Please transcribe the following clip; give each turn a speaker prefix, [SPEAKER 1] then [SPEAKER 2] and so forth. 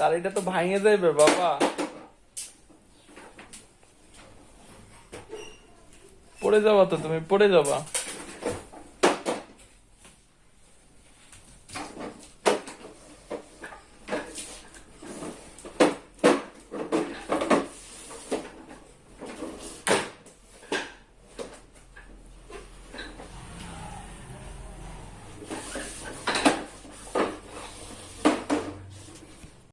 [SPEAKER 1] গাড়িটা তো ভাঙে যাইবে বাবা। পড়ে যাবা তো তুমি পড়ে যাবা।